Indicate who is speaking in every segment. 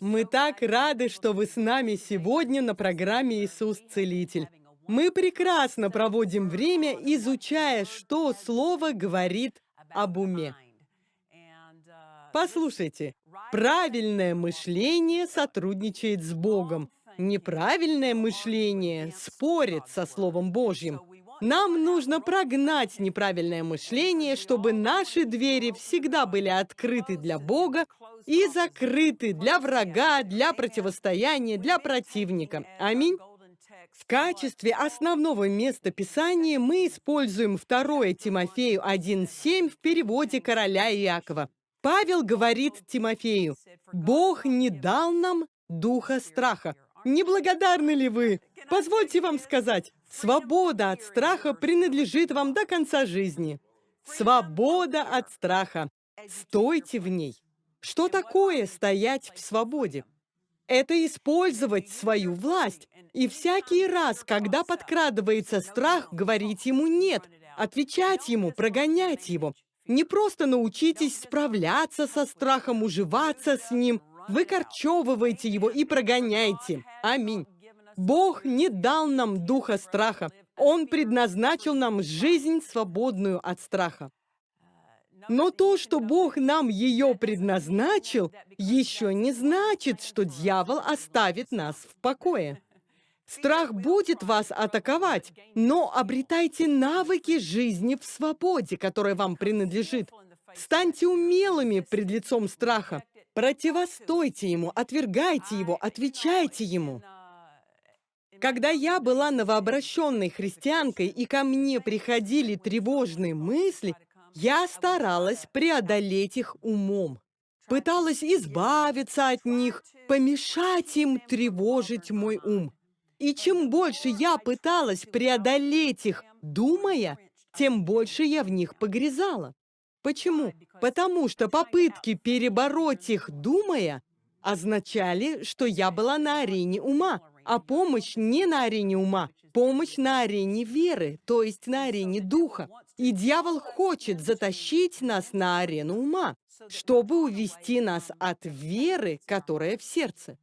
Speaker 1: Мы так рады, что вы с нами сегодня на программе «Иисус Целитель». Мы прекрасно проводим время, изучая, что Слово говорит об уме. Послушайте, правильное мышление сотрудничает с Богом. Неправильное мышление спорит со Словом Божьим. Нам нужно прогнать неправильное мышление, чтобы наши двери всегда были открыты для Бога и закрыты для врага, для противостояния, для противника. Аминь. В качестве основного места Писания мы используем 2 Тимофею 1.7 в переводе короля Иакова. Павел говорит Тимофею, «Бог не дал нам духа страха». Неблагодарны ли вы? Позвольте вам сказать, свобода от страха принадлежит вам до конца жизни. Свобода от страха. Стойте в ней. Что такое стоять в свободе? Это использовать свою власть. И всякий раз, когда подкрадывается страх, говорить ему «нет», отвечать ему, прогонять его. Не просто научитесь справляться со страхом, уживаться с ним, выкорчевывайте его и прогоняйте. Аминь. Бог не дал нам духа страха. Он предназначил нам жизнь, свободную от страха. Но то, что Бог нам ее предназначил, еще не значит, что дьявол оставит нас в покое. Страх будет вас атаковать, но обретайте навыки жизни в свободе, которая вам принадлежит. Станьте умелыми пред лицом страха. Противостойте ему, отвергайте его, отвечайте ему. Когда я была новообращенной христианкой, и ко мне приходили тревожные мысли, я старалась преодолеть их умом. Пыталась избавиться от них, помешать им тревожить мой ум. И чем больше я пыталась преодолеть их, думая, тем больше я в них погрязала. Почему? Потому что попытки перебороть их, думая, означали, что я была на арене ума, а помощь не на арене ума, помощь на арене веры, то есть на арене духа. И дьявол хочет затащить нас на арену ума, чтобы увести нас от веры, которая в сердце.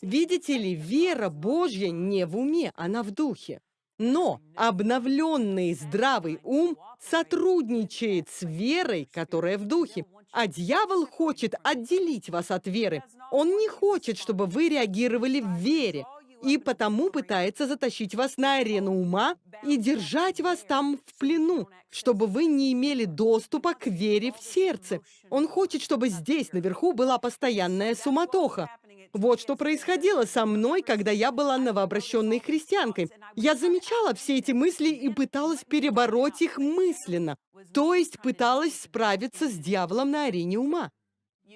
Speaker 1: Видите ли, вера Божья не в уме, она в духе. Но обновленный здравый ум сотрудничает с верой, которая в духе. А дьявол хочет отделить вас от веры. Он не хочет, чтобы вы реагировали в вере и потому пытается затащить вас на арену ума и держать вас там в плену, чтобы вы не имели доступа к вере в сердце. Он хочет, чтобы здесь, наверху, была постоянная суматоха. Вот что происходило со мной, когда я была новообращенной христианкой. Я замечала все эти мысли и пыталась перебороть их мысленно, то есть пыталась справиться с дьяволом на арене ума.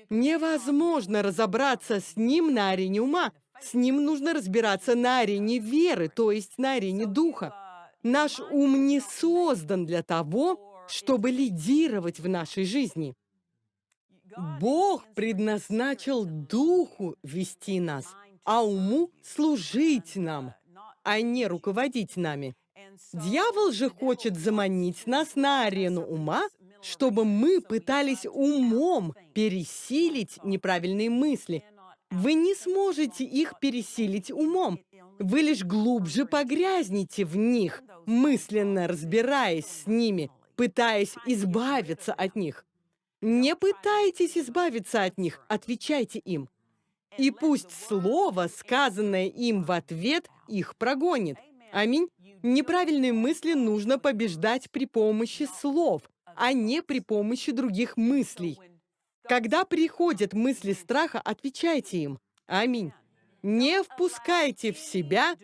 Speaker 1: Невозможно разобраться с ним на арене ума, с ним нужно разбираться на арене веры, то есть на арене духа. Наш ум не создан для того, чтобы лидировать в нашей жизни. Бог предназначил духу вести нас, а уму служить нам, а не руководить нами. Дьявол же хочет заманить нас на арену ума, чтобы мы пытались умом пересилить неправильные мысли, вы не сможете их пересилить умом. Вы лишь глубже погрязнете в них, мысленно разбираясь с ними, пытаясь избавиться от них. Не пытайтесь избавиться от них, отвечайте им. И пусть слово, сказанное им в ответ, их прогонит. Аминь. Неправильные мысли нужно побеждать при помощи слов, а не при помощи других мыслей. Когда приходят мысли страха, отвечайте им. Аминь. Не впускайте в себя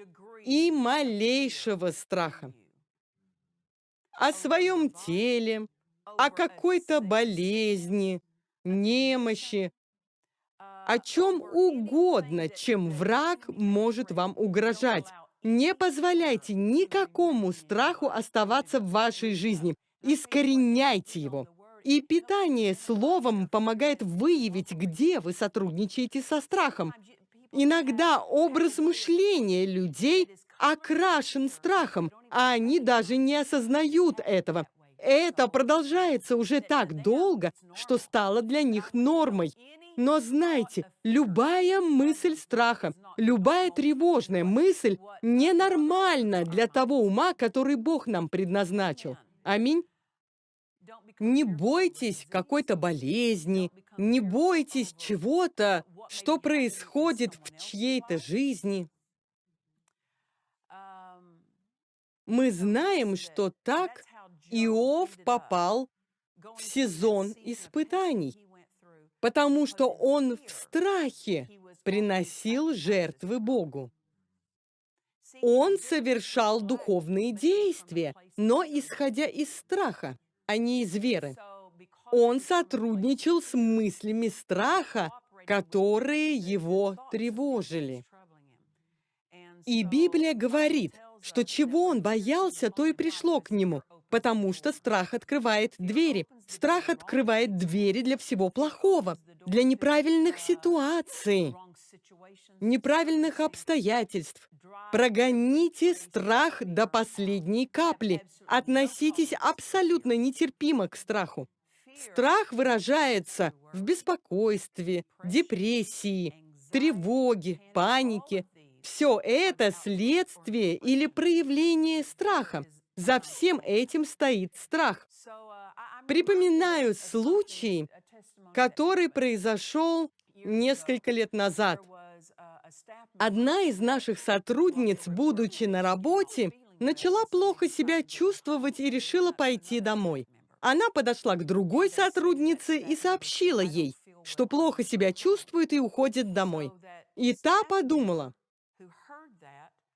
Speaker 1: и малейшего страха. О своем теле, о какой-то болезни, немощи, о чем угодно, чем враг может вам угрожать. Не позволяйте никакому страху оставаться в вашей жизни. Искореняйте его. И питание словом помогает выявить, где вы сотрудничаете со страхом. Иногда образ мышления людей окрашен страхом, а они даже не осознают этого. Это продолжается уже так долго, что стало для них нормой. Но знайте, любая мысль страха, любая тревожная мысль ненормальна для того ума, который Бог нам предназначил. Аминь. Не бойтесь какой-то болезни, не бойтесь чего-то, что происходит в чьей-то жизни. Мы знаем, что так Иов попал в сезон испытаний, потому что он в страхе приносил жертвы Богу. Он совершал духовные действия, но исходя из страха, а не из веры. Он сотрудничал с мыслями страха, которые его тревожили. И Библия говорит, что чего он боялся, то и пришло к нему, потому что страх открывает двери. Страх открывает двери для всего плохого, для неправильных ситуаций, неправильных обстоятельств. Прогоните страх до последней капли. Относитесь абсолютно нетерпимо к страху. Страх выражается в беспокойстве, депрессии, тревоге, панике. Все это следствие или проявление страха. За всем этим стоит страх. Припоминаю случай, который произошел несколько лет назад. Одна из наших сотрудниц, будучи на работе, начала плохо себя чувствовать и решила пойти домой. Она подошла к другой сотруднице и сообщила ей, что плохо себя чувствует и уходит домой. И та подумала,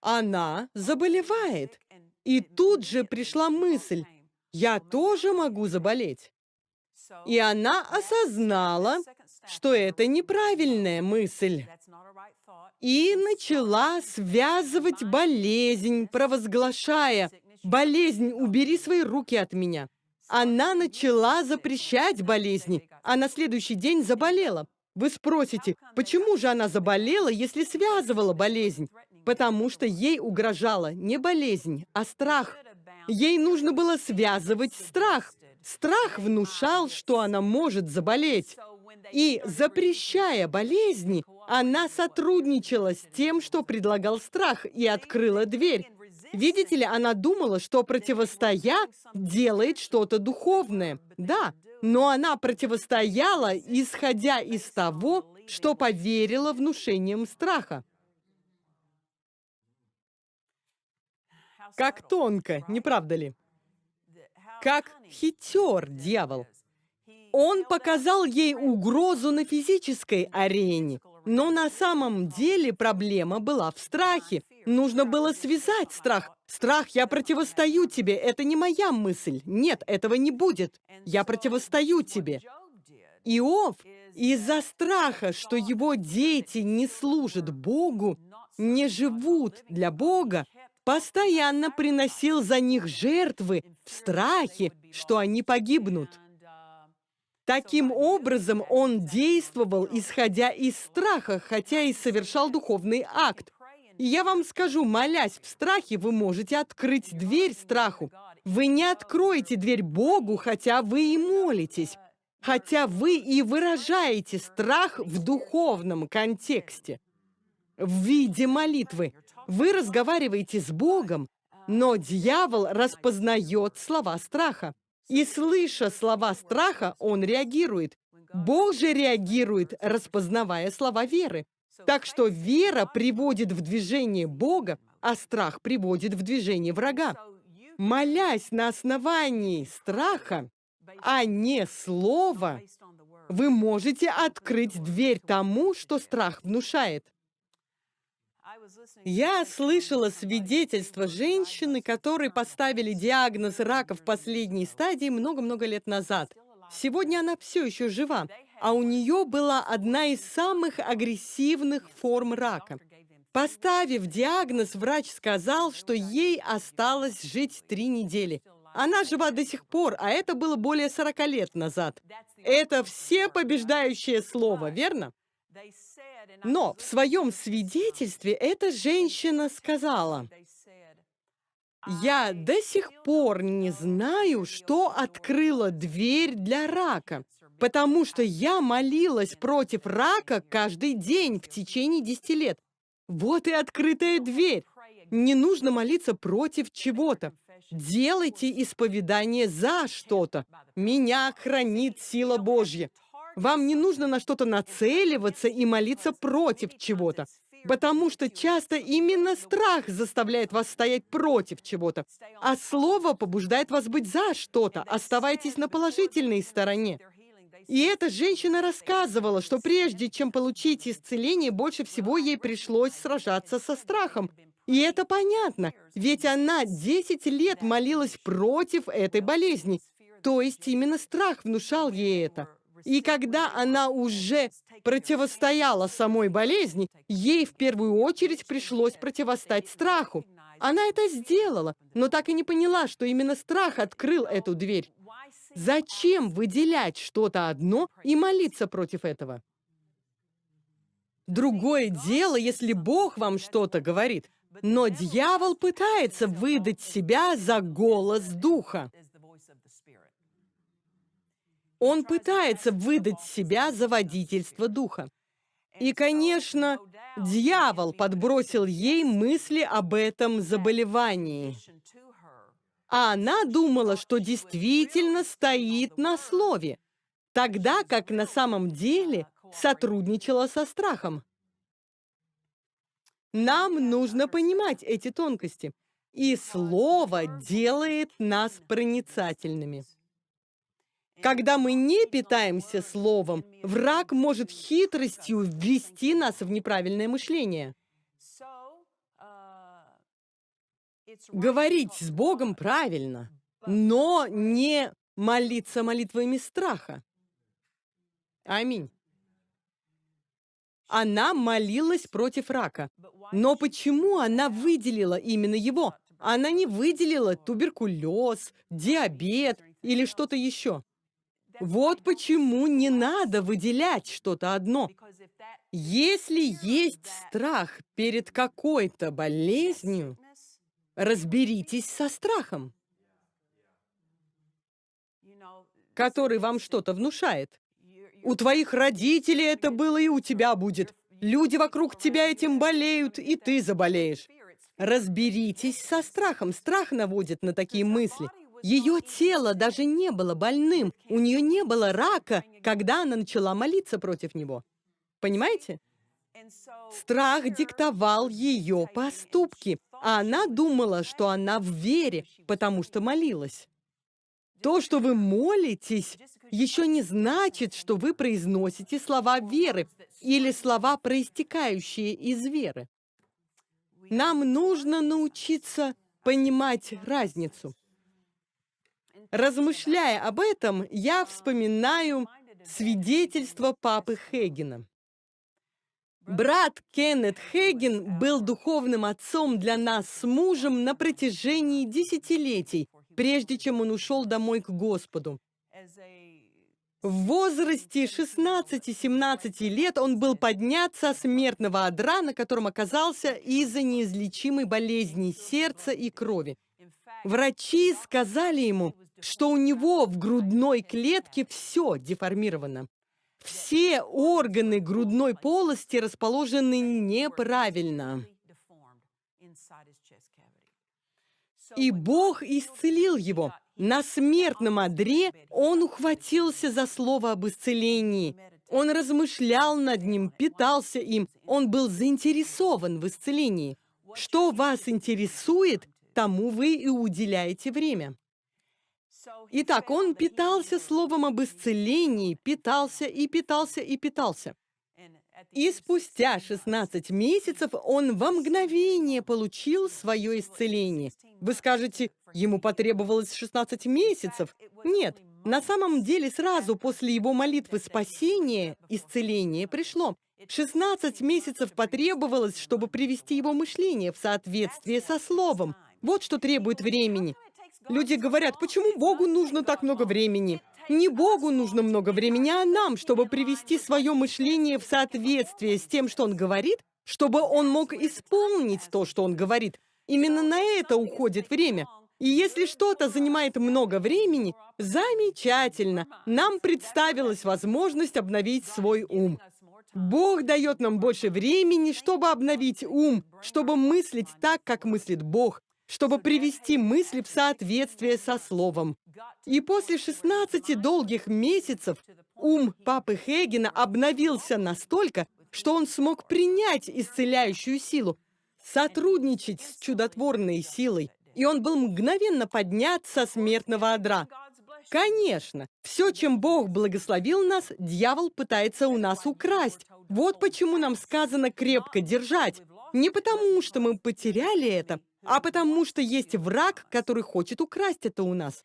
Speaker 1: она заболевает. И тут же пришла мысль, я тоже могу заболеть. И она осознала, что это неправильная мысль. И начала связывать болезнь, провозглашая, «Болезнь, убери свои руки от меня». Она начала запрещать болезни, а на следующий день заболела. Вы спросите, почему же она заболела, если связывала болезнь? Потому что ей угрожала не болезнь, а страх. Ей нужно было связывать страх. Страх внушал, что она может заболеть. И, запрещая болезни, она сотрудничала с тем, что предлагал страх, и открыла дверь. Видите ли, она думала, что противостоя делает что-то духовное. Да, но она противостояла, исходя из того, что поверила внушением страха. Как тонко, не правда ли? Как хитер дьявол. Он показал ей угрозу на физической арене, но на самом деле проблема была в страхе. Нужно было связать страх. Страх, я противостою тебе, это не моя мысль. Нет, этого не будет. Я противостою тебе. Иов из-за страха, что его дети не служат Богу, не живут для Бога, постоянно приносил за них жертвы в страхе, что они погибнут. Таким образом, он действовал, исходя из страха, хотя и совершал духовный акт. И я вам скажу, молясь в страхе, вы можете открыть дверь страху. Вы не откроете дверь Богу, хотя вы и молитесь, хотя вы и выражаете страх в духовном контексте, в виде молитвы. Вы разговариваете с Богом, но дьявол распознает слова страха. И слыша слова страха, он реагирует. Бог же реагирует, распознавая слова веры. Так что вера приводит в движение Бога, а страх приводит в движение врага. Молясь на основании страха, а не слова, вы можете открыть дверь тому, что страх внушает. Я слышала свидетельство женщины, которой поставили диагноз рака в последней стадии много-много лет назад. Сегодня она все еще жива, а у нее была одна из самых агрессивных форм рака. Поставив диагноз, врач сказал, что ей осталось жить три недели. Она жива до сих пор, а это было более 40 лет назад. Это все побеждающее слово, верно? Но в своем свидетельстве эта женщина сказала, «Я до сих пор не знаю, что открыло дверь для рака. Потому что я молилась против рака каждый день в течение 10 лет. Вот и открытая дверь. Не нужно молиться против чего-то. Делайте исповедание за что-то. Меня хранит сила Божья. Вам не нужно на что-то нацеливаться и молиться против чего-то. Потому что часто именно страх заставляет вас стоять против чего-то, а слово побуждает вас быть за что-то. Оставайтесь на положительной стороне. И эта женщина рассказывала, что прежде чем получить исцеление, больше всего ей пришлось сражаться со страхом. И это понятно, ведь она 10 лет молилась против этой болезни. То есть именно страх внушал ей это. И когда она уже противостояла самой болезни, ей в первую очередь пришлось противостать страху. Она это сделала, но так и не поняла, что именно страх открыл эту дверь. Зачем выделять что-то одно и молиться против этого? Другое дело, если Бог вам что-то говорит, но дьявол пытается выдать себя за голос Духа. Он пытается выдать себя за водительство духа. И, конечно, дьявол подбросил ей мысли об этом заболевании. А она думала, что действительно стоит на слове, тогда как на самом деле сотрудничала со страхом. Нам нужно понимать эти тонкости. И слово делает нас проницательными. Когда мы не питаемся словом, враг может хитростью ввести нас в неправильное мышление. Говорить с Богом правильно, но не молиться молитвами страха. Аминь. Она молилась против рака. Но почему она выделила именно его? Она не выделила туберкулез, диабет или что-то еще. Вот почему не надо выделять что-то одно. Если есть страх перед какой-то болезнью, разберитесь со страхом, который вам что-то внушает. У твоих родителей это было, и у тебя будет. Люди вокруг тебя этим болеют, и ты заболеешь. Разберитесь со страхом. Страх наводит на такие мысли. Ее тело даже не было больным, у нее не было рака, когда она начала молиться против него. Понимаете? Страх диктовал ее поступки, а она думала, что она в вере, потому что молилась. То, что вы молитесь, еще не значит, что вы произносите слова веры или слова, проистекающие из веры. Нам нужно научиться понимать разницу. Размышляя об этом, я вспоминаю свидетельство папы Хейгена. Брат Кеннет Хейген был духовным отцом для нас с мужем на протяжении десятилетий, прежде чем он ушел домой к Господу. В возрасте 16-17 лет он был поднят со смертного одра, на котором оказался из-за неизлечимой болезни сердца и крови. Врачи сказали ему, что у него в грудной клетке все деформировано. Все органы грудной полости расположены неправильно. И Бог исцелил его. На смертном одре он ухватился за слово об исцелении. Он размышлял над ним, питался им. Он был заинтересован в исцелении. Что вас интересует, тому вы и уделяете время. Итак, он питался словом об исцелении, питался и питался и питался. И спустя 16 месяцев он во мгновение получил свое исцеление. Вы скажете, ему потребовалось 16 месяцев? Нет, на самом деле сразу после его молитвы спасения исцеление пришло. 16 месяцев потребовалось, чтобы привести его мышление в соответствие со Словом. Вот что требует времени. Люди говорят, почему Богу нужно так много времени? Не Богу нужно много времени, а нам, чтобы привести свое мышление в соответствие с тем, что Он говорит, чтобы Он мог исполнить то, что Он говорит. Именно на это уходит время. И если что-то занимает много времени, замечательно, нам представилась возможность обновить свой ум. Бог дает нам больше времени, чтобы обновить ум, чтобы мыслить так, как мыслит Бог, чтобы привести мысли в соответствие со Словом. И после 16 долгих месяцев ум папы Хейгена обновился настолько, что он смог принять исцеляющую силу, сотрудничать с чудотворной силой, и он был мгновенно поднят со смертного одра. Конечно, все, чем Бог благословил нас, дьявол пытается у нас украсть. Вот почему нам сказано крепко держать. Не потому, что мы потеряли это, а потому, что есть враг, который хочет украсть это у нас.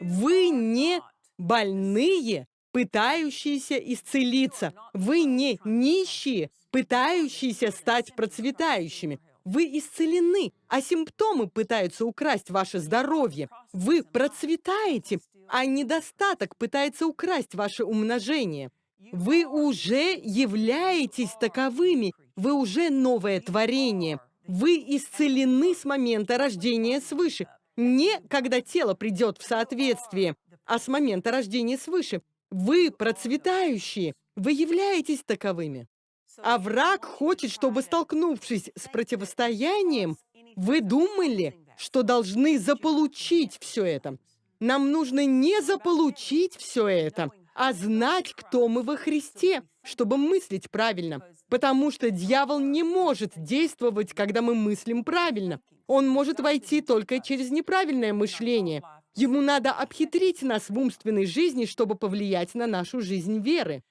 Speaker 1: Вы не больные, пытающиеся исцелиться. Вы не нищие, пытающиеся стать процветающими. Вы исцелены, а симптомы пытаются украсть ваше здоровье. Вы процветаете, а недостаток пытается украсть ваше умножение. Вы уже являетесь таковыми, вы уже новое творение. Вы исцелены с момента рождения свыше. Не когда тело придет в соответствие, а с момента рождения свыше. Вы процветающие, вы являетесь таковыми. А враг хочет, чтобы, столкнувшись с противостоянием, вы думали, что должны заполучить все это. Нам нужно не заполучить все это, а знать, кто мы во Христе, чтобы мыслить правильно. Потому что дьявол не может действовать, когда мы мыслим правильно. Он может войти только через неправильное мышление. Ему надо обхитрить нас в умственной жизни, чтобы повлиять на нашу жизнь веры.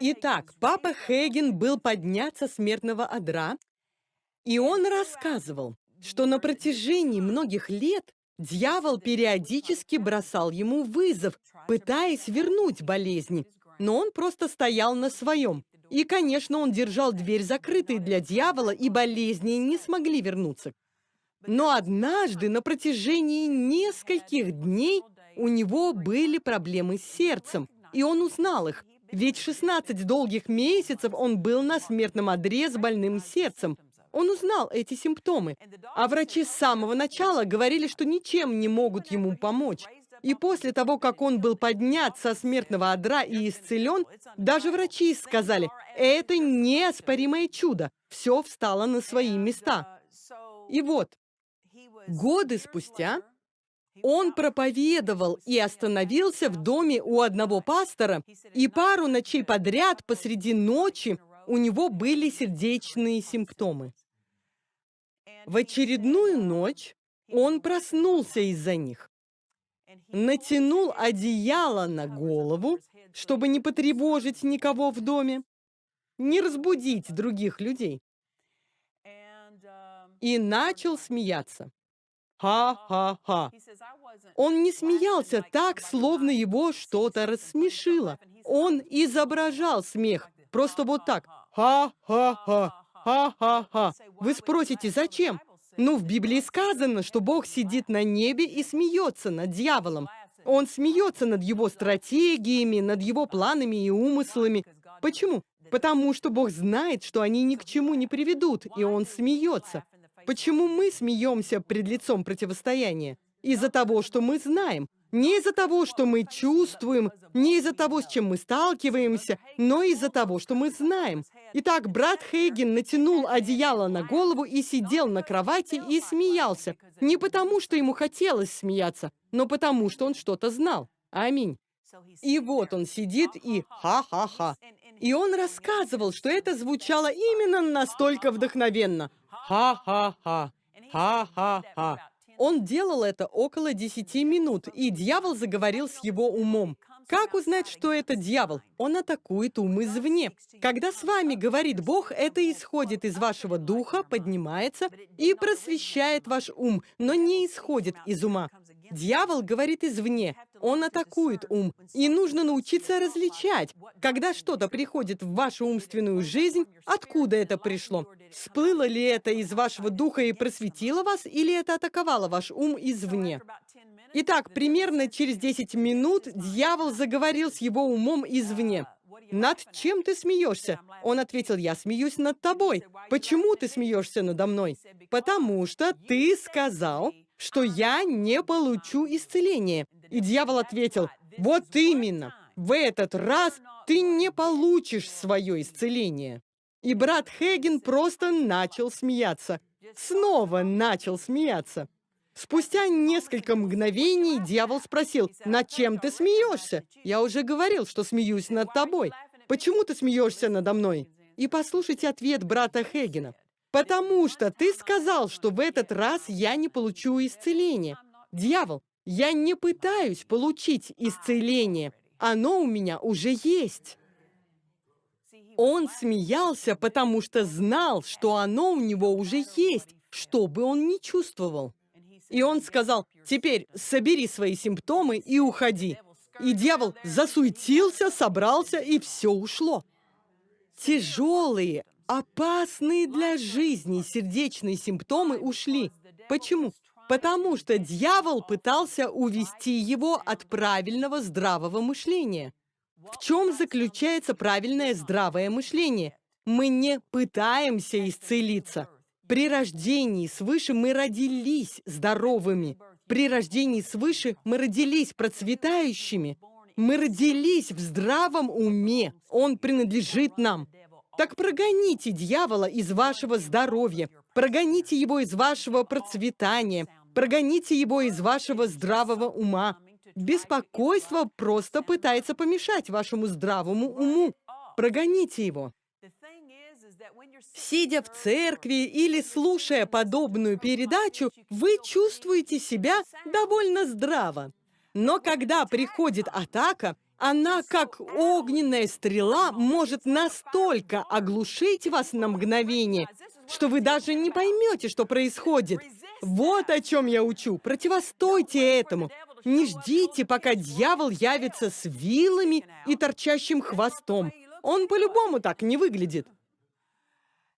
Speaker 1: Итак, папа Хейген был поднят со смертного одра, и он рассказывал, что на протяжении многих лет дьявол периодически бросал ему вызов, пытаясь вернуть болезни, но он просто стоял на своем. И, конечно, он держал дверь закрытой для дьявола, и болезни не смогли вернуться. Но однажды на протяжении нескольких дней у него были проблемы с сердцем, и он узнал их. Ведь 16 долгих месяцев он был на смертном одре с больным сердцем. Он узнал эти симптомы. А врачи с самого начала говорили, что ничем не могут ему помочь. И после того, как он был поднят со смертного одра и исцелен, даже врачи сказали, это неоспоримое чудо. Все встало на свои места. И вот, годы спустя он проповедовал и остановился в доме у одного пастора, и пару ночей подряд посреди ночи у него были сердечные симптомы. В очередную ночь он проснулся из-за них, натянул одеяло на голову, чтобы не потревожить никого в доме, не разбудить других людей, и начал смеяться. Ха-ха-ха. Он не смеялся так, словно его что-то рассмешило. Он изображал смех, просто вот так. Ха-ха-ха, ха-ха-ха. Вы спросите, зачем? Ну, в Библии сказано, что Бог сидит на небе и смеется над дьяволом. Он смеется над его стратегиями, над его планами и умыслами. Почему? Потому что Бог знает, что они ни к чему не приведут, и Он смеется. Почему мы смеемся пред лицом противостояния? Из-за того, что мы знаем. Не из-за того, что мы чувствуем, не из-за того, с чем мы сталкиваемся, но из-за того, что мы знаем. Итак, брат Хейген натянул одеяло на голову и сидел на кровати и смеялся. Не потому, что ему хотелось смеяться, но потому, что он что-то знал. Аминь. И вот он сидит и ха-ха-ха. И он рассказывал, что это звучало именно настолько вдохновенно. Ха-ха-ха. Ха-ха-ха. Он делал это около 10 минут, и дьявол заговорил с его умом. Как узнать, что это дьявол? Он атакует ум извне. Когда с вами говорит Бог, это исходит из вашего духа, поднимается и просвещает ваш ум, но не исходит из ума. Дьявол говорит извне, он атакует ум, и нужно научиться различать, когда что-то приходит в вашу умственную жизнь, откуда это пришло. Всплыло ли это из вашего духа и просветило вас, или это атаковало ваш ум извне? Итак, примерно через 10 минут дьявол заговорил с его умом извне. «Над чем ты смеешься?» Он ответил, «Я смеюсь над тобой». «Почему ты смеешься надо мной?» «Потому что ты сказал, что я не получу исцеление. И дьявол ответил, вот именно, в этот раз ты не получишь свое исцеление. И брат Хейген просто начал смеяться. Снова начал смеяться. Спустя несколько мгновений дьявол спросил, «Над чем ты смеешься?» Я уже говорил, что смеюсь над тобой. Почему ты смеешься надо мной? И послушайте ответ брата Хейгена. «Потому что ты сказал, что в этот раз я не получу исцеление. Дьявол, я не пытаюсь получить исцеление. Оно у меня уже есть». Он смеялся, потому что знал, что оно у него уже есть, что бы он ни чувствовал. И он сказал, теперь собери свои симптомы и уходи. И дьявол засуетился, собрался, и все ушло. Тяжелые, опасные для жизни сердечные симптомы ушли. Почему? Потому что дьявол пытался увести его от правильного здравого мышления. В чем заключается правильное здравое мышление? Мы не пытаемся исцелиться. При рождении свыше мы родились здоровыми. При рождении свыше мы родились процветающими. Мы родились в здравом уме. Он принадлежит нам. Так прогоните дьявола из вашего здоровья. Прогоните его из вашего процветания. Прогоните его из вашего здравого ума. Беспокойство просто пытается помешать вашему здравому уму. Прогоните его. Сидя в церкви или слушая подобную передачу, вы чувствуете себя довольно здраво. Но когда приходит атака, она, как огненная стрела, может настолько оглушить вас на мгновение, что вы даже не поймете, что происходит. Вот о чем я учу. Противостойте этому. Не ждите, пока дьявол явится с вилами и торчащим хвостом. Он по-любому так не выглядит.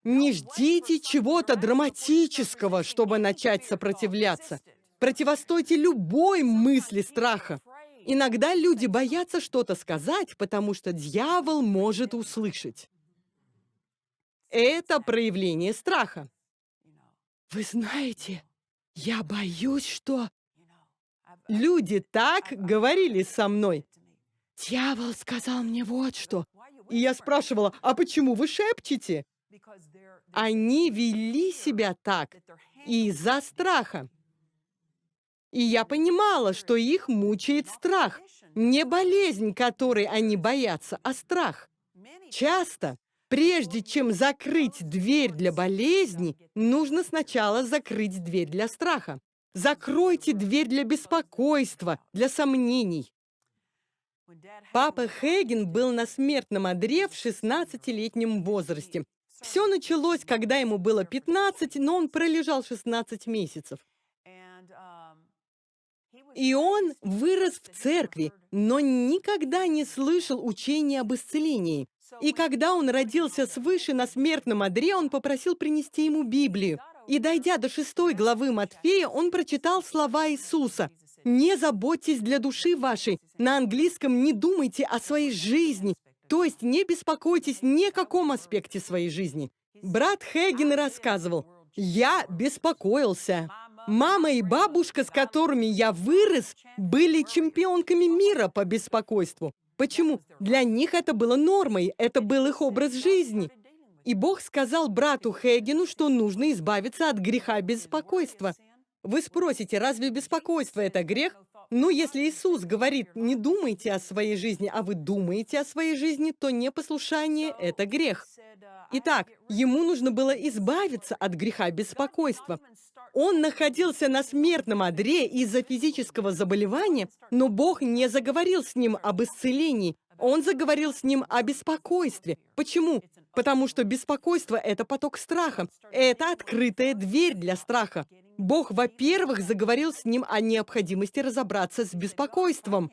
Speaker 1: Не ждите чего-то драматического, чтобы начать сопротивляться. Противостойте любой мысли страха. Иногда люди боятся что-то сказать, потому что дьявол может услышать. Это проявление страха. Вы знаете, я боюсь, что... Люди так говорили со мной. Дьявол сказал мне вот что. И я спрашивала, а почему вы шепчете? Они вели себя так из-за страха. И я понимала, что их мучает страх. Не болезнь, которой они боятся, а страх. Часто, прежде чем закрыть дверь для болезни, нужно сначала закрыть дверь для страха. Закройте дверь для беспокойства, для сомнений. Папа Хейген был на смертном одре в 16-летнем возрасте. Все началось, когда ему было 15, но он пролежал 16 месяцев. И он вырос в церкви, но никогда не слышал учения об исцелении. И когда он родился свыше на смертном одре, он попросил принести ему Библию. И дойдя до шестой главы Матфея, он прочитал слова Иисуса. «Не заботьтесь для души вашей». На английском «не думайте о своей жизни», то есть не беспокойтесь ни о каком аспекте своей жизни. Брат Хейген рассказывал, «Я беспокоился. Мама и бабушка, с которыми я вырос, были чемпионками мира по беспокойству. Почему? Для них это было нормой, это был их образ жизни. И Бог сказал брату Хейгену, что нужно избавиться от греха беспокойства. Вы спросите, разве беспокойство – это грех? Ну, если Иисус говорит, не думайте о своей жизни, а вы думаете о своей жизни, то непослушание – это грех. Итак, ему нужно было избавиться от греха беспокойства. Он находился на смертном одре из-за физического заболевания, но Бог не заговорил с ним об исцелении. Он заговорил с ним о беспокойстве. Почему? Потому что беспокойство – это поток страха. Это открытая дверь для страха. Бог, во-первых, заговорил с ним о необходимости разобраться с беспокойством.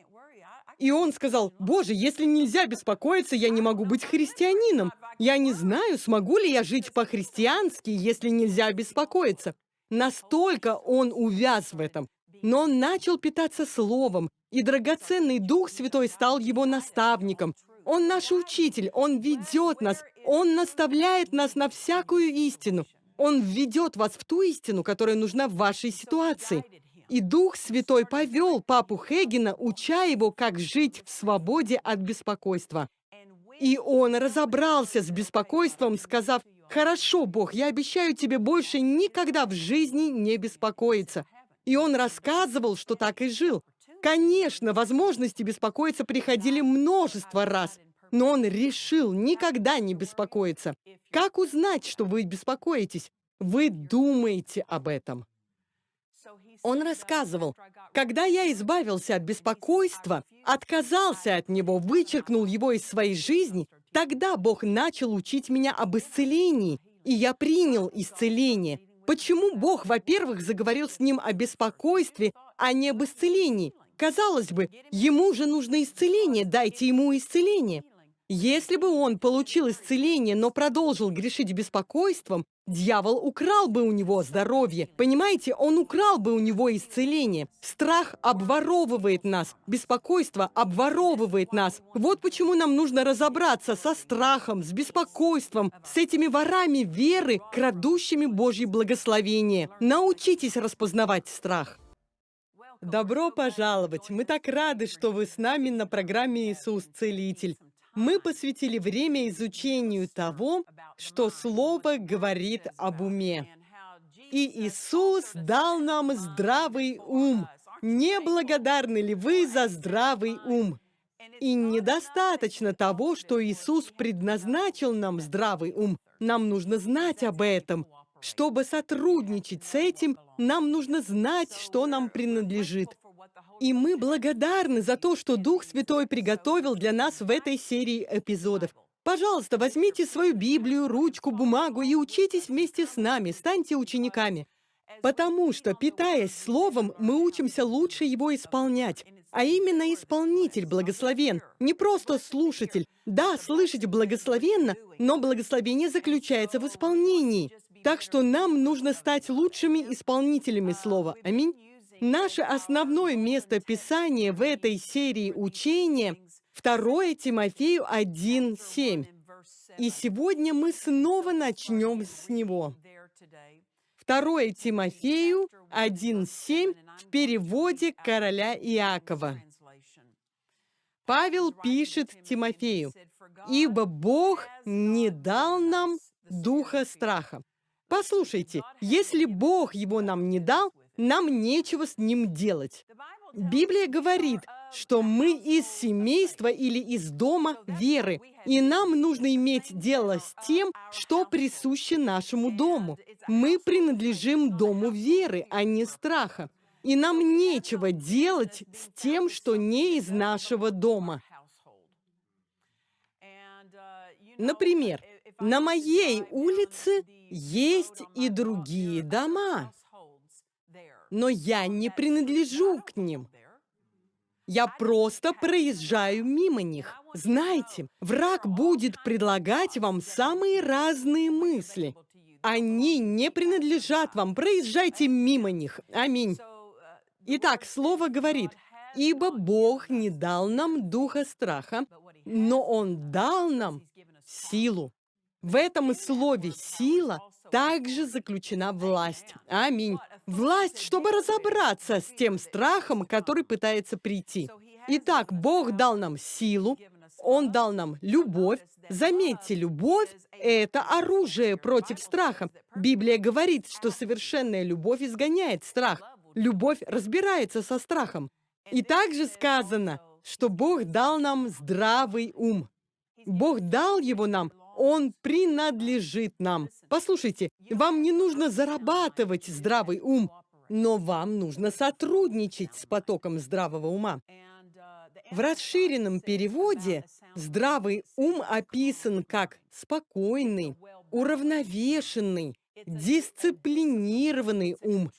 Speaker 1: И он сказал, «Боже, если нельзя беспокоиться, я не могу быть христианином. Я не знаю, смогу ли я жить по-христиански, если нельзя беспокоиться». Настолько он увяз в этом. Но он начал питаться Словом, и драгоценный Дух Святой стал его наставником. Он наш учитель, он ведет нас, он наставляет нас на всякую истину. Он введет вас в ту истину, которая нужна в вашей ситуации. И Дух Святой повел папу Хегена, уча его, как жить в свободе от беспокойства. И он разобрался с беспокойством, сказав, «Хорошо, Бог, я обещаю тебе больше никогда в жизни не беспокоиться». И он рассказывал, что так и жил. Конечно, возможности беспокоиться приходили множество раз, но он решил никогда не беспокоиться. Как узнать, что вы беспокоитесь? Вы думаете об этом. Он рассказывал, когда я избавился от беспокойства, отказался от него, вычеркнул его из своей жизни, тогда Бог начал учить меня об исцелении, и я принял исцеление. Почему Бог, во-первых, заговорил с ним о беспокойстве, а не об исцелении? Казалось бы, ему же нужно исцеление, дайте ему исцеление. Если бы он получил исцеление, но продолжил грешить беспокойством, дьявол украл бы у него здоровье. Понимаете, он украл бы у него исцеление. Страх обворовывает нас, беспокойство обворовывает нас. Вот почему нам нужно разобраться со страхом, с беспокойством, с этими ворами веры, крадущими Божье благословение. Научитесь распознавать страх. Добро пожаловать! Мы так рады, что вы с нами на программе «Иисус Целитель». Мы посвятили время изучению того, что Слово говорит об уме. И Иисус дал нам здравый ум. Не благодарны ли вы за здравый ум? И недостаточно того, что Иисус предназначил нам здравый ум. Нам нужно знать об этом. Чтобы сотрудничать с этим, нам нужно знать, что нам принадлежит. И мы благодарны за то, что Дух Святой приготовил для нас в этой серии эпизодов. Пожалуйста, возьмите свою Библию, ручку, бумагу и учитесь вместе с нами, станьте учениками. Потому что, питаясь Словом, мы учимся лучше его исполнять. А именно исполнитель благословен, не просто слушатель. Да, слышать благословенно, но благословение заключается в исполнении. Так что нам нужно стать лучшими исполнителями Слова. Аминь. Наше основное место Писания в этой серии учения – 2 Тимофею 1.7. И сегодня мы снова начнем с него. 2 Тимофею 1.7 в переводе короля Иакова. Павел пишет Тимофею, «Ибо Бог не дал нам духа страха». Послушайте, если Бог его нам не дал, нам нечего с ним делать. Библия говорит, что мы из семейства или из дома веры, и нам нужно иметь дело с тем, что присуще нашему дому. Мы принадлежим дому веры, а не страха. И нам нечего делать с тем, что не из нашего дома. Например, на моей улице есть и другие дома но я не принадлежу к ним. Я просто проезжаю мимо них. Знаете, враг будет предлагать вам самые разные мысли. Они не принадлежат вам. Проезжайте мимо них. Аминь. Итак, слово говорит, «Ибо Бог не дал нам духа страха, но Он дал нам силу». В этом слове «сила» также заключена власть. Аминь. Власть, чтобы разобраться с тем страхом, который пытается прийти. Итак, Бог дал нам силу, Он дал нам любовь. Заметьте, любовь — это оружие против страха. Библия говорит, что совершенная любовь изгоняет страх. Любовь разбирается со страхом. И также сказано, что Бог дал нам здравый ум. Бог дал его нам он принадлежит нам. Послушайте, вам не нужно зарабатывать здравый ум, но вам нужно сотрудничать с потоком здравого ума. В расширенном переводе здравый ум описан как спокойный, уравновешенный, дисциплинированный ум,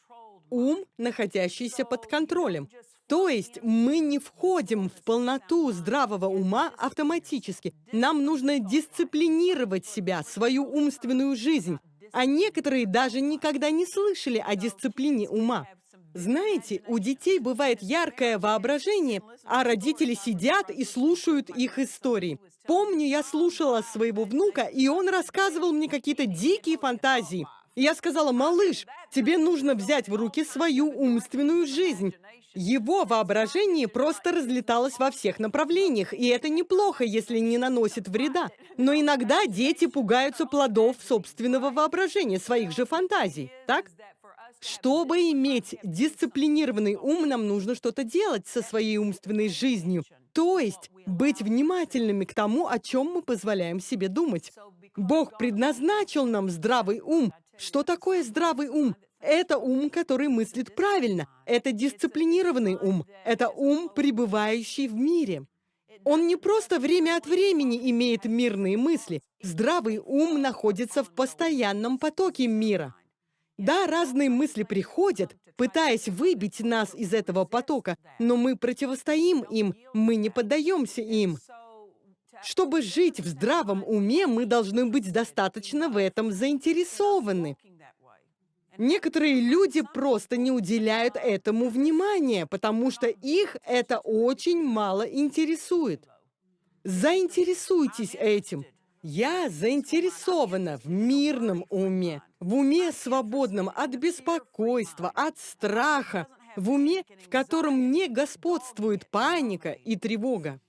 Speaker 1: ум, находящийся под контролем. То есть мы не входим в полноту здравого ума автоматически. Нам нужно дисциплинировать себя, свою умственную жизнь. А некоторые даже никогда не слышали о дисциплине ума. Знаете, у детей бывает яркое воображение, а родители сидят и слушают их истории. Помню, я слушала своего внука, и он рассказывал мне какие-то дикие фантазии. Я сказала, малыш, тебе нужно взять в руки свою умственную жизнь. Его воображение просто разлеталось во всех направлениях, и это неплохо, если не наносит вреда. Но иногда дети пугаются плодов собственного воображения, своих же фантазий, так? Чтобы иметь дисциплинированный ум, нам нужно что-то делать со своей умственной жизнью. То есть быть внимательными к тому, о чем мы позволяем себе думать. Бог предназначил нам здравый ум. Что такое здравый ум? Это ум, который мыслит правильно. Это дисциплинированный ум. Это ум, пребывающий в мире. Он не просто время от времени имеет мирные мысли. Здравый ум находится в постоянном потоке мира. Да, разные мысли приходят, пытаясь выбить нас из этого потока, но мы противостоим им, мы не поддаемся им. Чтобы жить в здравом уме, мы должны быть достаточно в этом заинтересованы. Некоторые люди просто не уделяют этому внимания, потому что их это очень мало интересует. Заинтересуйтесь этим. Я заинтересована в мирном уме, в уме свободном от беспокойства, от страха, в уме, в котором не господствует паника и тревога.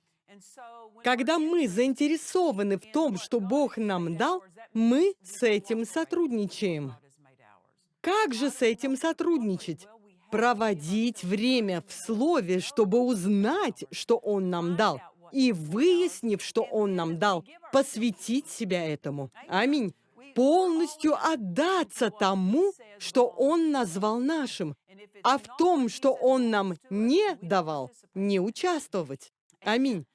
Speaker 1: Когда мы заинтересованы в том, что Бог нам дал, мы с этим сотрудничаем. Как же с этим сотрудничать? Проводить время в Слове, чтобы узнать, что Он нам дал. И выяснив, что Он нам дал, посвятить себя этому. Аминь. Полностью отдаться тому, что Он назвал нашим. А в том, что Он нам не давал, не участвовать. Аминь.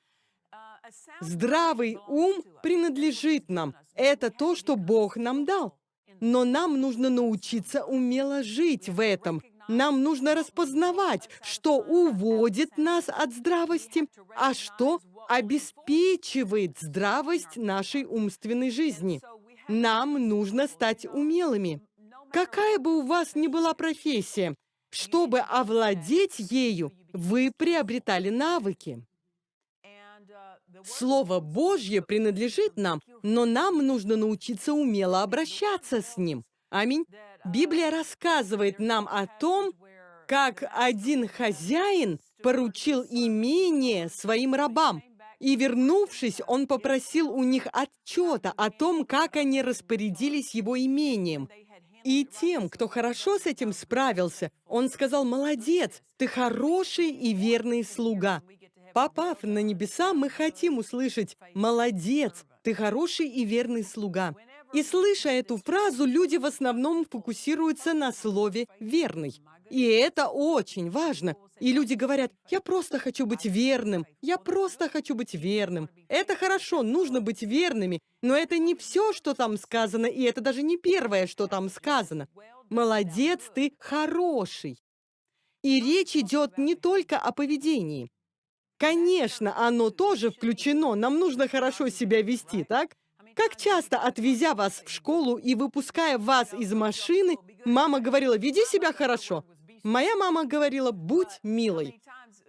Speaker 1: Здравый ум принадлежит нам. Это то, что Бог нам дал. Но нам нужно научиться умело жить в этом. Нам нужно распознавать, что уводит нас от здравости, а что обеспечивает здравость нашей умственной жизни. Нам нужно стать умелыми. Какая бы у вас ни была профессия, чтобы овладеть ею, вы приобретали навыки. Слово Божье принадлежит нам, но нам нужно научиться умело обращаться с ним. Аминь. Библия рассказывает нам о том, как один хозяин поручил имение своим рабам. И, вернувшись, он попросил у них отчета о том, как они распорядились его имением. И тем, кто хорошо с этим справился, он сказал, «Молодец, ты хороший и верный слуга». Попав на небеса, мы хотим услышать «Молодец, ты хороший и верный слуга». И слыша эту фразу, люди в основном фокусируются на слове «верный». И это очень важно. И люди говорят, я просто хочу быть верным, я просто хочу быть верным. Это хорошо, нужно быть верными, но это не все, что там сказано, и это даже не первое, что там сказано. Молодец, ты хороший. И речь идет не только о поведении. Конечно, оно тоже включено. Нам нужно хорошо себя вести, так? Как часто, отвезя вас в школу и выпуская вас из машины, мама говорила, веди себя хорошо. Моя мама говорила, будь милой.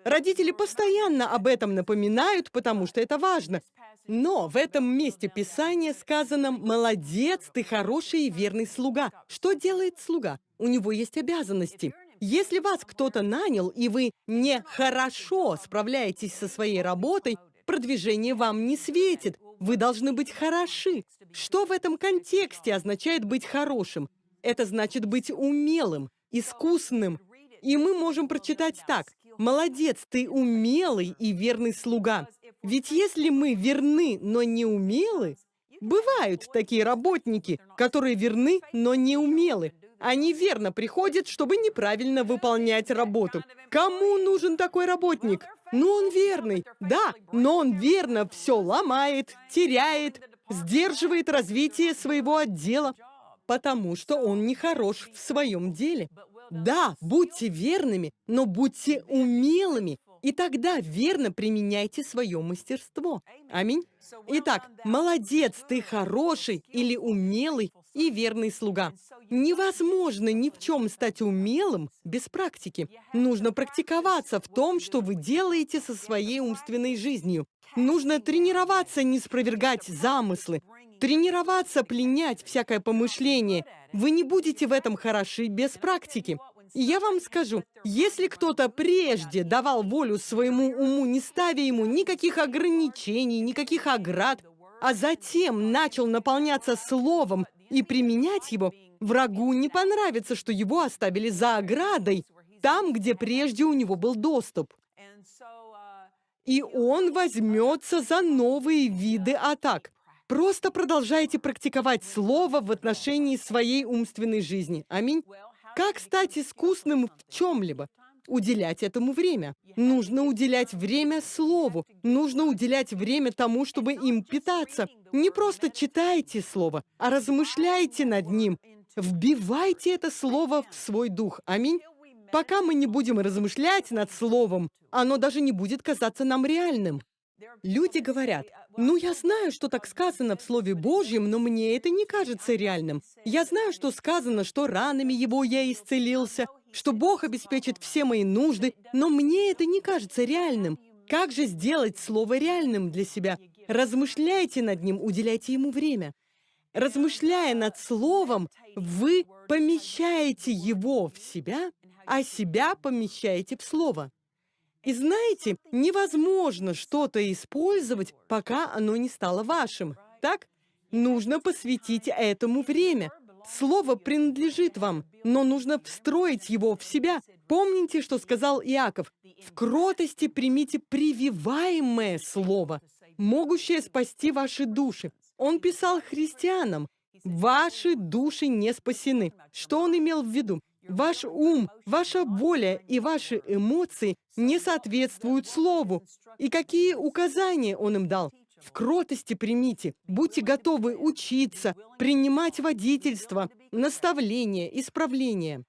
Speaker 1: Родители постоянно об этом напоминают, потому что это важно. Но в этом месте Писания сказано «Молодец, ты хороший и верный слуга». Что делает слуга? У него есть обязанности. Если вас кто-то нанял, и вы не хорошо справляетесь со своей работой, продвижение вам не светит. Вы должны быть хороши. Что в этом контексте означает быть хорошим? Это значит быть умелым, искусным. И мы можем прочитать так. «Молодец, ты умелый и верный слуга». Ведь если мы верны, но не умелы, бывают такие работники, которые верны, но не умелы. Они верно приходят, чтобы неправильно выполнять работу. Кому нужен такой работник? Ну, он верный. Да, но он верно все ломает, теряет, сдерживает развитие своего отдела, потому что он не хорош в своем деле. Да, будьте верными, но будьте умелыми, и тогда верно применяйте свое мастерство. Аминь. Итак, молодец, ты хороший или умелый и верный слуга. Невозможно ни в чем стать умелым без практики. Нужно практиковаться в том, что вы делаете со своей умственной жизнью. Нужно тренироваться не спровергать замыслы. тренироваться пленять всякое помышление. Вы не будете в этом хороши без практики. И я вам скажу, если кто-то прежде давал волю своему уму, не ставя ему никаких ограничений, никаких оград, а затем начал наполняться словом и применять его, врагу не понравится, что его оставили за оградой, там, где прежде у него был доступ. И он возьмется за новые виды атак. Просто продолжайте практиковать слово в отношении своей умственной жизни. Аминь. Как стать искусным в чем-либо? Уделять этому время. Нужно уделять время слову. Нужно уделять время тому, чтобы им питаться. Не просто читайте слово, а размышляйте над ним. Вбивайте это слово в свой дух. Аминь. Пока мы не будем размышлять над словом, оно даже не будет казаться нам реальным. Люди говорят, ну я знаю, что так сказано в Слове Божьем, но мне это не кажется реальным. Я знаю, что сказано, что ранами его я исцелился, что Бог обеспечит все мои нужды, но мне это не кажется реальным. Как же сделать Слово реальным для себя? Размышляйте над ним, уделяйте ему время. Размышляя над Словом, вы помещаете его в себя, а себя помещаете в Слово. И знаете, невозможно что-то использовать, пока оно не стало вашим. Так? Нужно посвятить этому время. Слово принадлежит вам, но нужно встроить его в себя. Помните, что сказал Иаков? В кротости примите прививаемое слово, могущее спасти ваши души. Он писал христианам, ваши души не спасены. Что он имел в виду? Ваш ум, ваша воля и ваши эмоции не соответствуют слову. И какие указания он им дал? В кротости примите, будьте готовы учиться, принимать водительство, наставление, исправление.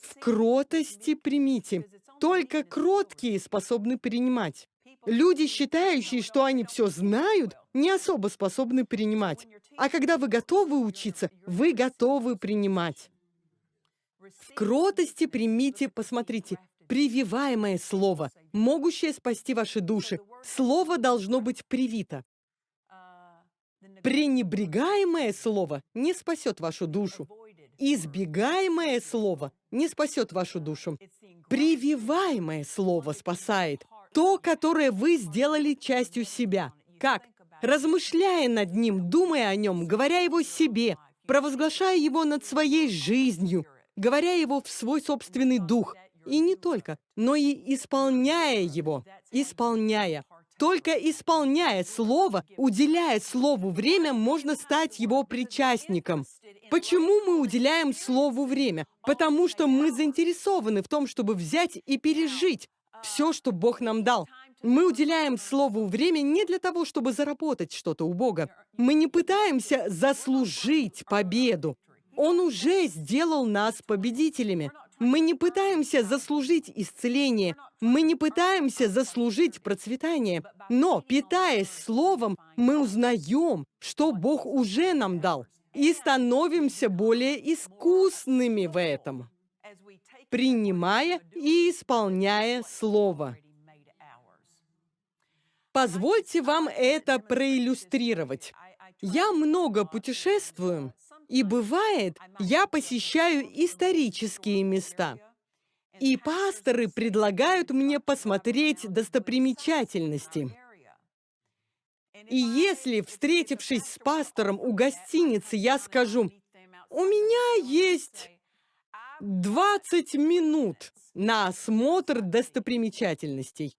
Speaker 1: В кротости примите. Только кроткие способны принимать. Люди, считающие, что они все знают, не особо способны принимать. А когда вы готовы учиться, вы готовы принимать. В кротости примите, посмотрите, прививаемое слово, могущее спасти ваши души. Слово должно быть привито. Пренебрегаемое слово не спасет вашу душу. Избегаемое слово не спасет вашу душу. Прививаемое слово спасает. То, которое вы сделали частью себя. Как? Размышляя над ним, думая о нем, говоря его себе, провозглашая его над своей жизнью, говоря его в свой собственный дух. И не только, но и исполняя его, исполняя. Только исполняя Слово, уделяя Слову время, можно стать его причастником. Почему мы уделяем Слову время? Потому что мы заинтересованы в том, чтобы взять и пережить все, что Бог нам дал. Мы уделяем Слову время не для того, чтобы заработать что-то у Бога. Мы не пытаемся заслужить победу. Он уже сделал нас победителями. Мы не пытаемся заслужить исцеление, мы не пытаемся заслужить процветание, но, питаясь Словом, мы узнаем, что Бог уже нам дал, и становимся более искусными в этом, принимая и исполняя Слово. Позвольте вам это проиллюстрировать. Я много путешествую, и бывает, я посещаю исторические места. И пасторы предлагают мне посмотреть достопримечательности. И если, встретившись с пастором у гостиницы, я скажу, у меня есть 20 минут на осмотр достопримечательностей.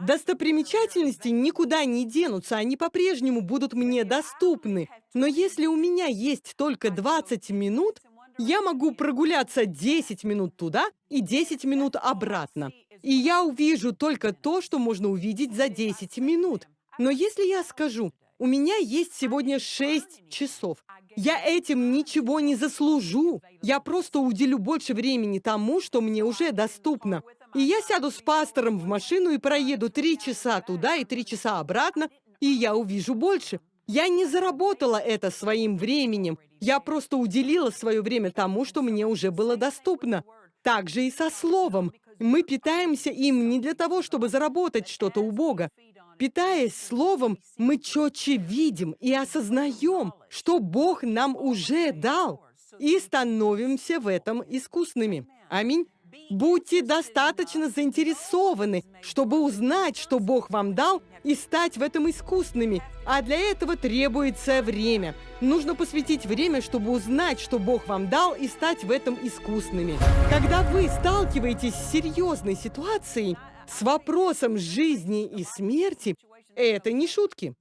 Speaker 1: Достопримечательности никуда не денутся, они по-прежнему будут мне доступны. Но если у меня есть только 20 минут, я могу прогуляться 10 минут туда и 10 минут обратно. И я увижу только то, что можно увидеть за 10 минут. Но если я скажу, у меня есть сегодня 6 часов, я этим ничего не заслужу. Я просто уделю больше времени тому, что мне уже доступно. И я сяду с пастором в машину и проеду три часа туда и три часа обратно, и я увижу больше. Я не заработала это своим временем. Я просто уделила свое время тому, что мне уже было доступно. Так же и со словом. Мы питаемся им не для того, чтобы заработать что-то у Бога. Питаясь Словом, мы четче видим и осознаем, что Бог нам уже дал, и становимся в этом искусными. Аминь. Будьте достаточно заинтересованы, чтобы узнать, что Бог вам дал, и стать в этом искусными. А для этого требуется время. Нужно посвятить время, чтобы узнать, что Бог вам дал, и стать в этом искусными. Когда вы сталкиваетесь с серьезной ситуацией, с вопросом жизни и смерти, это не шутки.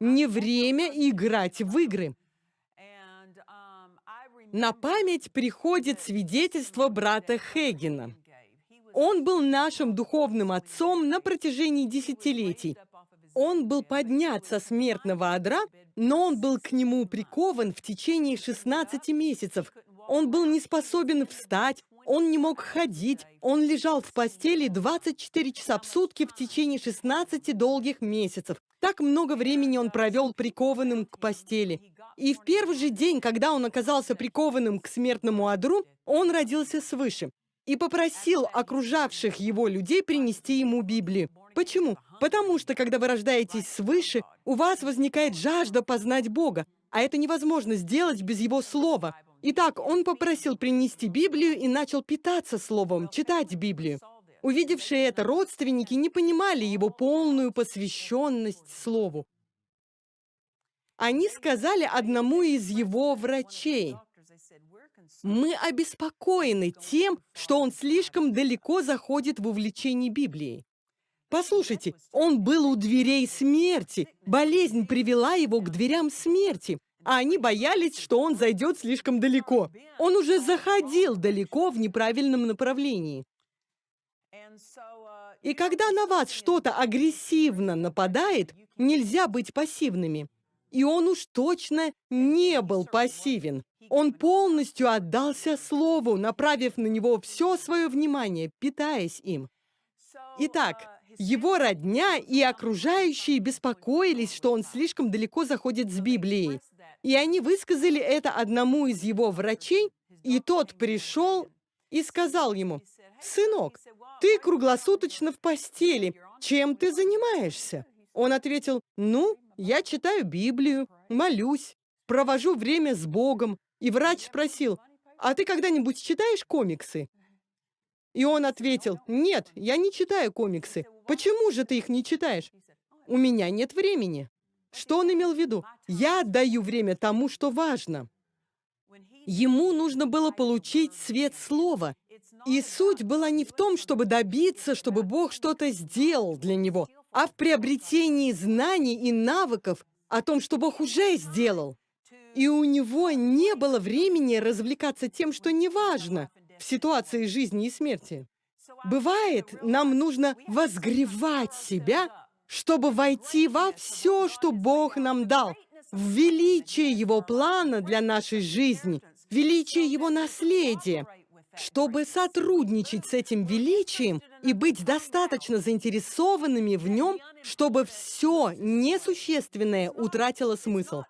Speaker 1: Не время играть в игры. На память приходит свидетельство брата Хегена. Он был нашим духовным отцом на протяжении десятилетий. Он был поднят со смертного одра, но он был к нему прикован в течение 16 месяцев. Он был не способен встать, он не мог ходить, он лежал в постели 24 часа в сутки в течение 16 долгих месяцев. Так много времени он провел прикованным к постели. И в первый же день, когда он оказался прикованным к смертному одру, он родился свыше и попросил окружавших его людей принести ему Библию. Почему? Потому что, когда вы рождаетесь свыше, у вас возникает жажда познать Бога, а это невозможно сделать без Его Слова. Итак, он попросил принести Библию и начал питаться Словом, читать Библию. Увидевшие это родственники не понимали его полную посвященность Слову. Они сказали одному из его врачей, «Мы обеспокоены тем, что он слишком далеко заходит в увлечении Библией. Послушайте, он был у дверей смерти. Болезнь привела его к дверям смерти, а они боялись, что он зайдет слишком далеко. Он уже заходил далеко в неправильном направлении. И когда на вас что-то агрессивно нападает, нельзя быть пассивными. И он уж точно не был пассивен. Он полностью отдался Слову, направив на него все свое внимание, питаясь им. Итак, его родня и окружающие беспокоились, что он слишком далеко заходит с Библией. И они высказали это одному из его врачей, и тот пришел и сказал ему, «Сынок, ты круглосуточно в постели. Чем ты занимаешься?» Он ответил, «Ну, я читаю Библию, молюсь, провожу время с Богом». И врач спросил, «А ты когда-нибудь читаешь комиксы?» И он ответил, «Нет, я не читаю комиксы. Почему же ты их не читаешь?» «У меня нет времени». Что он имел в виду? «Я отдаю время тому, что важно». Ему нужно было получить свет слова. И суть была не в том, чтобы добиться, чтобы Бог что-то сделал для него, а в приобретении знаний и навыков о том, что Бог уже сделал. И у него не было времени развлекаться тем, что не важно в ситуации жизни и смерти. Бывает, нам нужно возгревать себя, чтобы войти во все, что Бог нам дал, в величие Его плана для нашей жизни, величие Его наследия, чтобы сотрудничать с этим величием и быть достаточно заинтересованными в нем, чтобы все несущественное утратило смысл.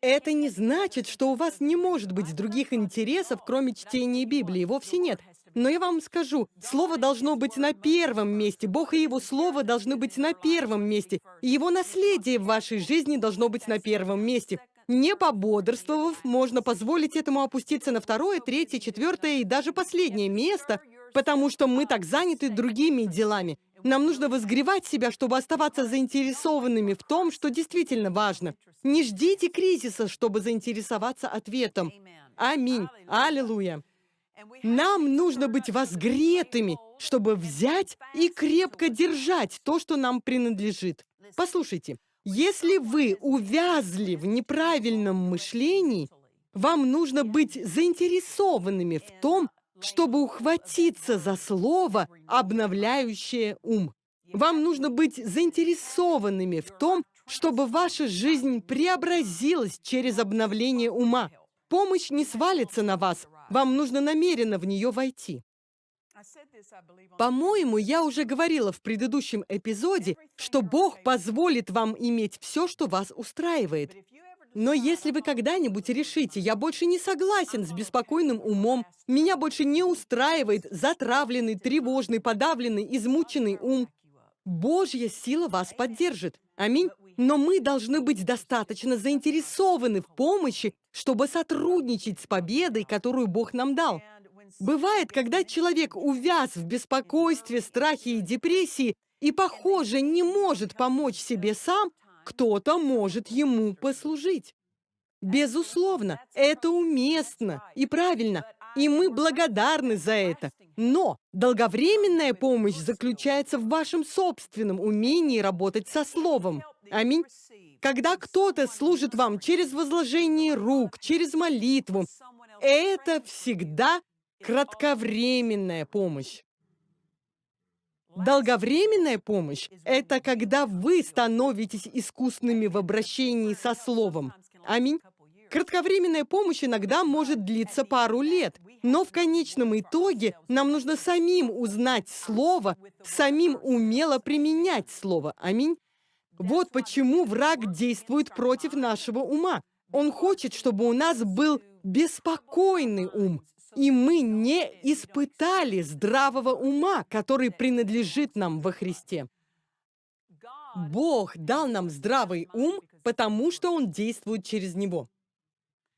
Speaker 1: Это не значит, что у вас не может быть других интересов, кроме чтения Библии. Вовсе нет. Но я вам скажу, Слово должно быть на первом месте. Бог и Его Слово должны быть на первом месте. Его наследие в вашей жизни должно быть на первом месте. Не пободрствовав, можно позволить этому опуститься на второе, третье, четвертое и даже последнее место, потому что мы так заняты другими делами. Нам нужно возгревать себя, чтобы оставаться заинтересованными в том, что действительно важно. Не ждите кризиса, чтобы заинтересоваться ответом. Аминь. Аллилуйя. Нам нужно быть возгретыми, чтобы взять и крепко держать то, что нам принадлежит. Послушайте, если вы увязли в неправильном мышлении, вам нужно быть заинтересованными в том, чтобы ухватиться за слово, обновляющее ум. Вам нужно быть заинтересованными в том, чтобы ваша жизнь преобразилась через обновление ума. Помощь не свалится на вас, вам нужно намеренно в нее войти. По-моему, я уже говорила в предыдущем эпизоде, что Бог позволит вам иметь все, что вас устраивает. Но если вы когда-нибудь решите, я больше не согласен с беспокойным умом, меня больше не устраивает затравленный, тревожный, подавленный, измученный ум, Божья сила вас поддержит. Аминь. Но мы должны быть достаточно заинтересованы в помощи, чтобы сотрудничать с победой, которую Бог нам дал. Бывает, когда человек увяз в беспокойстве, страхе и депрессии и, похоже, не может помочь себе сам, кто-то может ему послужить. Безусловно, это уместно и правильно, и мы благодарны за это. Но долговременная помощь заключается в вашем собственном умении работать со Словом. Аминь. Когда кто-то служит вам через возложение рук, через молитву, это всегда кратковременная помощь. Долговременная помощь – это когда вы становитесь искусными в обращении со Словом. Аминь. Кратковременная помощь иногда может длиться пару лет, но в конечном итоге нам нужно самим узнать Слово, самим умело применять Слово. Аминь. Вот почему враг действует против нашего ума. Он хочет, чтобы у нас был беспокойный ум, и мы не испытали здравого ума, который принадлежит нам во Христе. Бог дал нам здравый ум, потому что Он действует через него.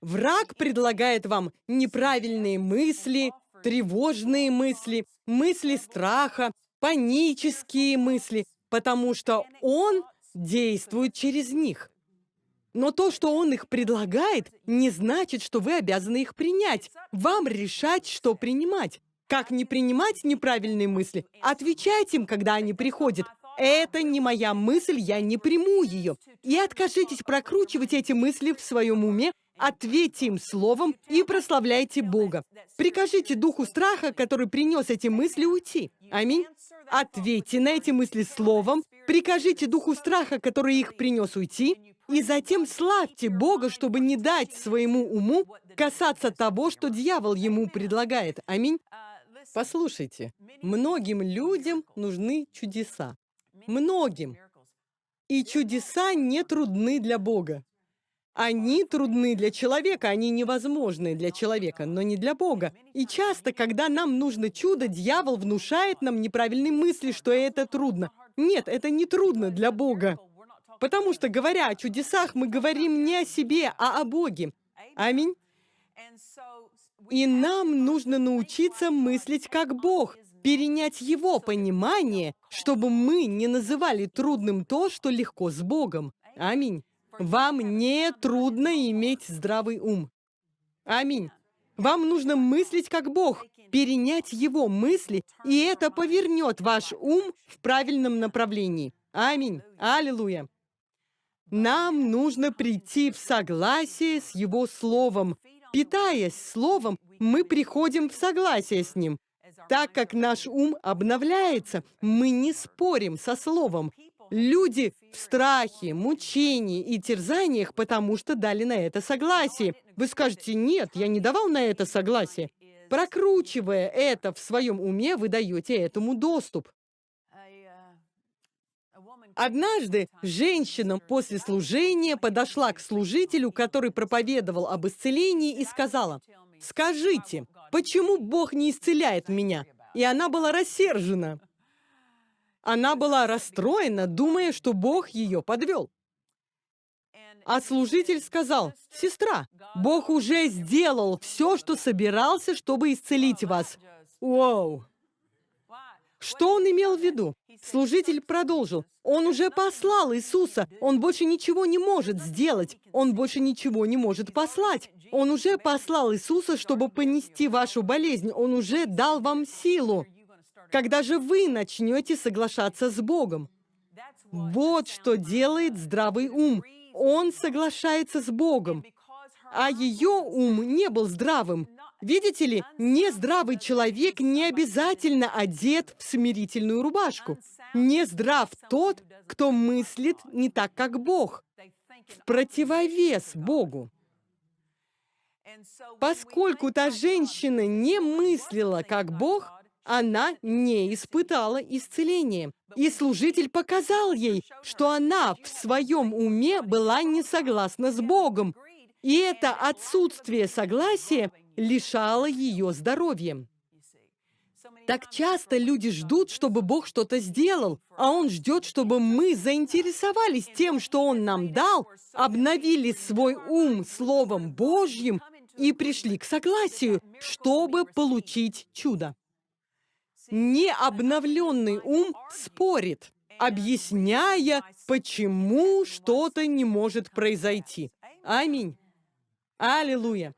Speaker 1: Враг предлагает вам неправильные мысли, тревожные мысли, мысли страха, панические мысли, потому что он действует через них. Но то, что он их предлагает, не значит, что вы обязаны их принять. Вам решать, что принимать. Как не принимать неправильные мысли? Отвечайте им, когда они приходят. Это не моя мысль, я не приму ее. И откажитесь прокручивать эти мысли в своем уме, ответьте им словом и прославляйте Бога. Прикажите духу страха, который принес эти мысли, уйти. Аминь. Ответьте на эти мысли словом, прикажите духу страха, который их принес, уйти, и затем славьте Бога, чтобы не дать своему уму касаться того, что дьявол ему предлагает. Аминь. Послушайте, многим людям нужны чудеса. Многим. И чудеса не трудны для Бога. Они трудны для человека, они невозможны для человека, но не для Бога. И часто, когда нам нужно чудо, дьявол внушает нам неправильные мысли, что это трудно. Нет, это не трудно для Бога. Потому что, говоря о чудесах, мы говорим не о себе, а о Боге. Аминь. И нам нужно научиться мыслить как Бог, перенять Его понимание, чтобы мы не называли трудным то, что легко с Богом. Аминь. Вам не трудно иметь здравый ум. Аминь. Вам нужно мыслить как Бог, перенять Его мысли, и это повернет ваш ум в правильном направлении. Аминь. Аллилуйя. Нам нужно прийти в согласие с Его Словом. Питаясь Словом, мы приходим в согласие с Ним. Так как наш ум обновляется, мы не спорим со Словом. Люди в страхе, мучении и терзаниях, потому что дали на это согласие. Вы скажете, нет, я не давал на это согласие. Прокручивая это в своем уме, вы даете этому доступ. Однажды женщина после служения подошла к служителю, который проповедовал об исцелении, и сказала, «Скажите, почему Бог не исцеляет меня?» И она была рассержена. Она была расстроена, думая, что Бог ее подвел. А служитель сказал, «Сестра, Бог уже сделал все, что собирался, чтобы исцелить вас». Вау! Что он имел в виду? Служитель продолжил. Он уже послал Иисуса. Он больше ничего не может сделать. Он больше ничего не может послать. Он уже послал Иисуса, чтобы понести вашу болезнь. Он уже дал вам силу. Когда же вы начнете соглашаться с Богом? Вот что делает здравый ум. Он соглашается с Богом. А ее ум не был здравым. Видите ли, нездравый человек не обязательно одет в смирительную рубашку. Нездрав тот, кто мыслит не так, как Бог, в противовес Богу. Поскольку та женщина не мыслила, как Бог, она не испытала исцеления. И служитель показал ей, что она в своем уме была не согласна с Богом. И это отсутствие согласия лишало ее здоровья. Так часто люди ждут, чтобы Бог что-то сделал, а Он ждет, чтобы мы заинтересовались тем, что Он нам дал, обновили свой ум Словом Божьим и пришли к согласию, чтобы получить чудо. Необновленный ум спорит, объясняя, почему что-то не может произойти. Аминь. Аллилуйя.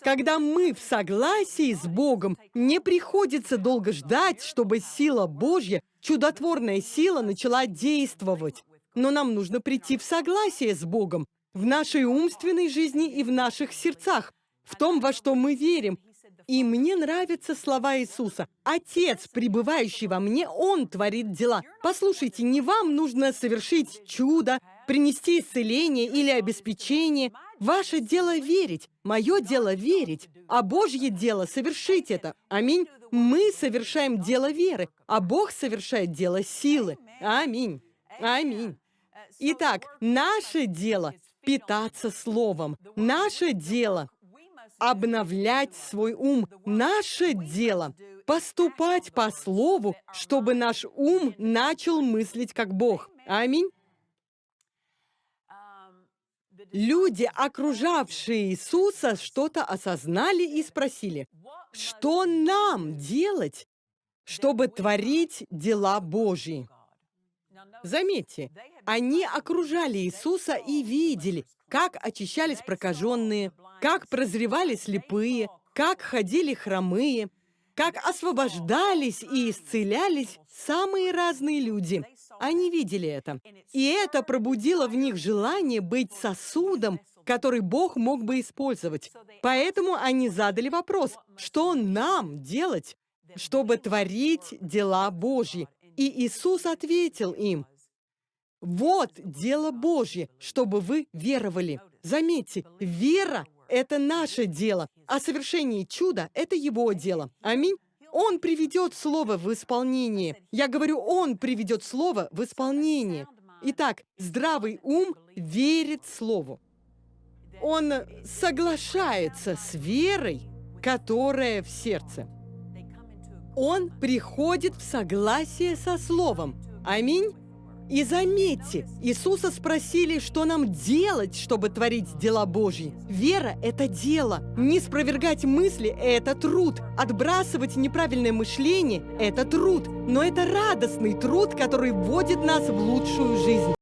Speaker 1: Когда мы в согласии с Богом, не приходится долго ждать, чтобы сила Божья, чудотворная сила, начала действовать. Но нам нужно прийти в согласие с Богом в нашей умственной жизни и в наших сердцах, в том, во что мы верим. И мне нравятся слова Иисуса. «Отец, пребывающий во мне, Он творит дела». Послушайте, не вам нужно совершить чудо, принести исцеление или обеспечение. Ваше дело верить, мое дело верить, а Божье дело совершить это. Аминь. Мы совершаем дело веры, а Бог совершает дело силы. Аминь. Аминь. Итак, наше дело — питаться Словом. Наше дело — обновлять свой ум. Наше дело — поступать по Слову, чтобы наш ум начал мыслить как Бог. Аминь. Люди, окружавшие Иисуса, что-то осознали и спросили, что нам делать, чтобы творить дела Божьи? Заметьте, они окружали Иисуса и видели, как очищались прокаженные, как прозревали слепые, как ходили хромые, как освобождались и исцелялись самые разные люди. Они видели это. И это пробудило в них желание быть сосудом, который Бог мог бы использовать. Поэтому они задали вопрос, что нам делать, чтобы творить дела Божьи? И Иисус ответил им, вот дело Божье, чтобы вы веровали. Заметьте, вера — это наше дело, а совершение чуда — это Его дело. Аминь. Он приведет слово в исполнение. Я говорю, Он приведет слово в исполнение. Итак, здравый ум верит слову. Он соглашается с верой, которая в сердце. Он приходит в согласие со словом. Аминь. И заметьте, Иисуса спросили, что нам делать, чтобы творить дела Божьи. Вера – это дело. Не спровергать мысли – это труд. Отбрасывать неправильное мышление – это труд. Но это радостный труд, который вводит нас в лучшую жизнь.